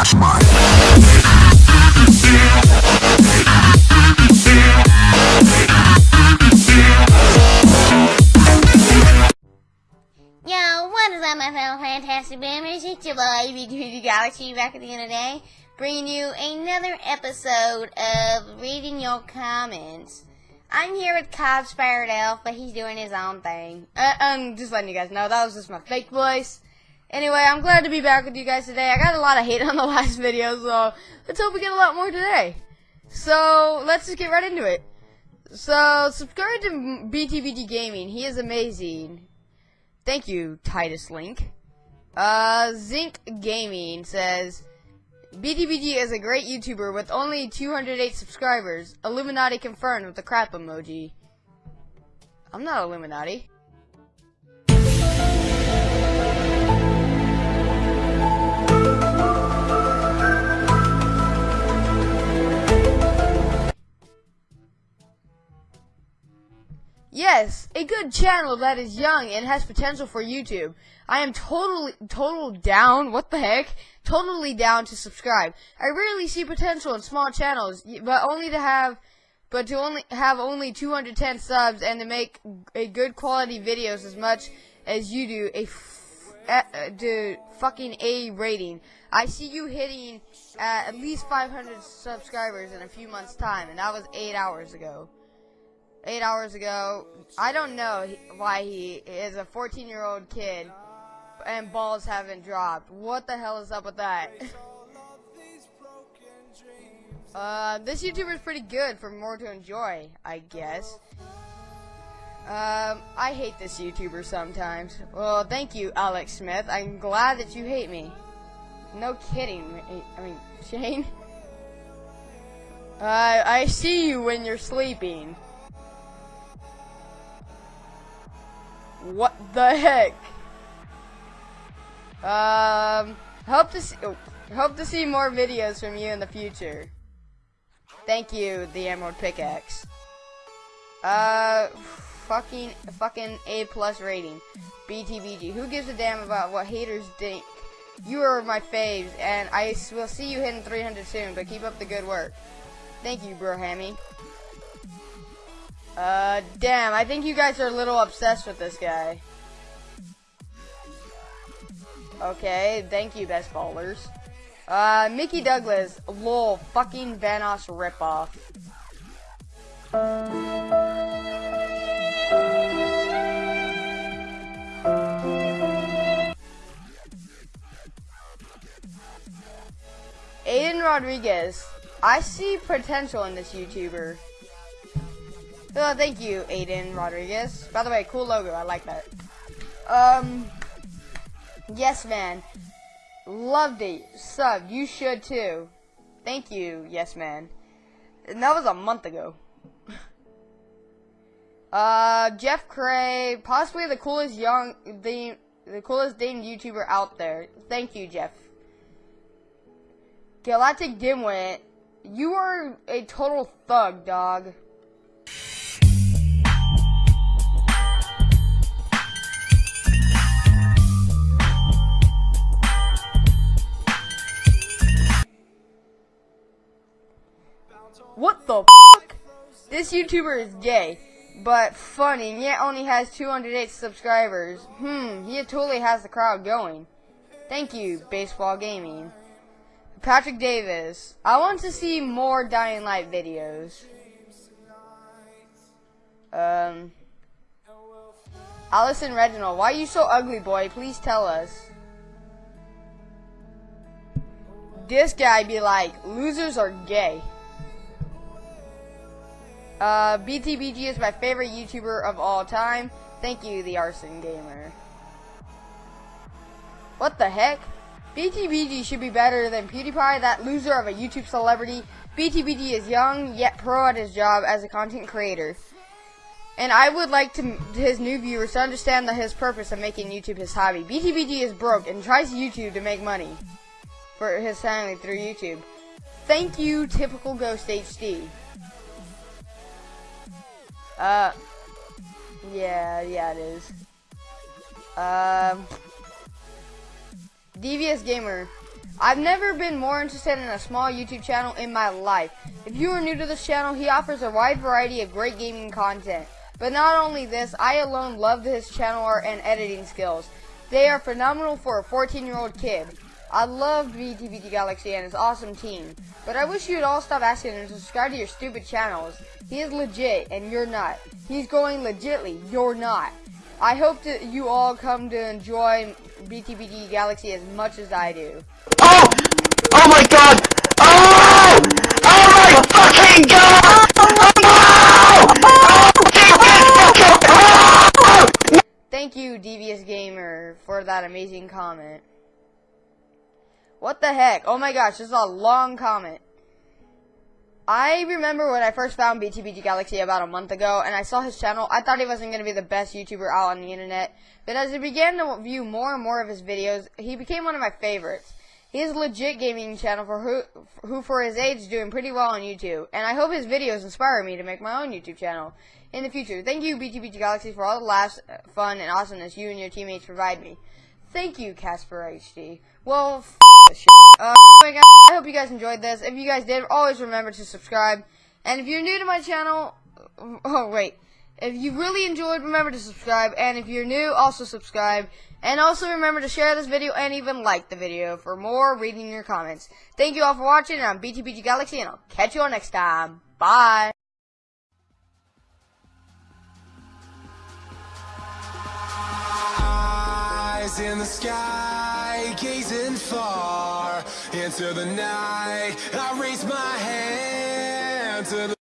That's mine. Yo, what is up, my fellow fantastic boomers? It's your boy, B2 Galaxy, back at the end of the day, bringing you another episode of reading your comments. I'm here with Cobb Spirit Elf, but he's doing his own thing. Uh, I'm just letting you guys know, that was just my fake voice. Anyway, I'm glad to be back with you guys today. I got a lot of hate on the last video, so let's hope we get a lot more today. So, let's just get right into it. So, subscribe to BTBG Gaming. He is amazing. Thank you, Titus Link. Uh, Zinc Gaming says, BTBG is a great YouTuber with only 208 subscribers. Illuminati confirmed with the crap emoji. I'm not Illuminati. Yes, a good channel that is young and has potential for YouTube. I am totally, total down, what the heck? Totally down to subscribe. I rarely see potential in small channels, but only to have, but to only have only 210 subs and to make a good quality videos as much as you do a to fucking A rating. I see you hitting uh, at least 500 subscribers in a few months time, and that was eight hours ago eight hours ago. I don't know why he is a 14 year old kid and balls haven't dropped. What the hell is up with that? uh, this YouTuber is pretty good for more to enjoy, I guess. Um, I hate this YouTuber sometimes. Well, thank you, Alex Smith. I'm glad that you hate me. No kidding. I mean, Shane. Uh, I see you when you're sleeping. What the heck? Um, hope to see, oh, hope to see more videos from you in the future. Thank you, the Emerald Pickaxe. Uh, fucking, fucking A plus rating. BTBG. Who gives a damn about what haters think? You are my faves, and I will see you hitting 300 soon, but keep up the good work. Thank you, bro Hammy. Uh, damn, I think you guys are a little obsessed with this guy. Okay, thank you, best ballers. Uh, Mickey Douglas, lol, fucking Vanoss ripoff. Aiden Rodriguez, I see potential in this YouTuber. Oh, thank you, Aiden Rodriguez. By the way, cool logo. I like that. Um, yes, man. Loved it. Sub. You should too. Thank you, yes, man. And that was a month ago. uh, Jeff Cray, possibly the coolest young, the the coolest Dane YouTuber out there. Thank you, Jeff. Galactic Dimwit, you are a total thug, dog. This YouTuber is gay, but funny, and yet only has 208 subscribers. Hmm, he totally has the crowd going. Thank you, Baseball Gaming. Patrick Davis, I want to see more Dying Light videos. Um, Allison Reginald, why are you so ugly, boy? Please tell us. This guy be like, losers are gay. Uh, BTBG is my favorite YouTuber of all time. Thank you, the Arson Gamer. What the heck? BTBG should be better than PewDiePie, that loser of a YouTube celebrity. BTBG is young, yet pro at his job as a content creator. And I would like to his new viewers to understand that his purpose of making YouTube his hobby. BTBG is broke and tries YouTube to make money for his family through YouTube. Thank you, typical Ghost HD. Uh, yeah, yeah, it is. Um, Devious Gamer. I've never been more interested in a small YouTube channel in my life. If you are new to this channel, he offers a wide variety of great gaming content. But not only this, I alone love his channel art and editing skills. They are phenomenal for a 14 year old kid. I love BTBG Galaxy and his awesome team, but I wish you'd all stop asking him to subscribe to your stupid channels. He is legit, and you're not. He's going legitly, you're not. I hope that you all come to enjoy BTBG Galaxy as much as I do. Oh! Oh my god! Oh! Oh my fucking god! Oh! oh! oh! Thank you, Devious Gamer, for that amazing comment. What the heck? Oh my gosh, this is a long comment. I remember when I first found BTBG Galaxy about a month ago, and I saw his channel. I thought he wasn't going to be the best YouTuber out on the internet, but as I began to view more and more of his videos, he became one of my favorites. He a legit gaming channel for who, who for his age is doing pretty well on YouTube, and I hope his videos inspire me to make my own YouTube channel in the future. Thank you, BTBG Galaxy, for all the laughs, fun, and awesomeness you and your teammates provide me. Thank you, Casper HD. Well. Uh, anyway, guys, I hope you guys enjoyed this. If you guys did, always remember to subscribe. And if you're new to my channel, oh wait, if you really enjoyed, remember to subscribe. And if you're new, also subscribe. And also remember to share this video and even like the video for more reading your comments. Thank you all for watching. And I'm BTBG Galaxy, and I'll catch you all next time. Bye. In the sky, gazing far into the night. I raise my hand to the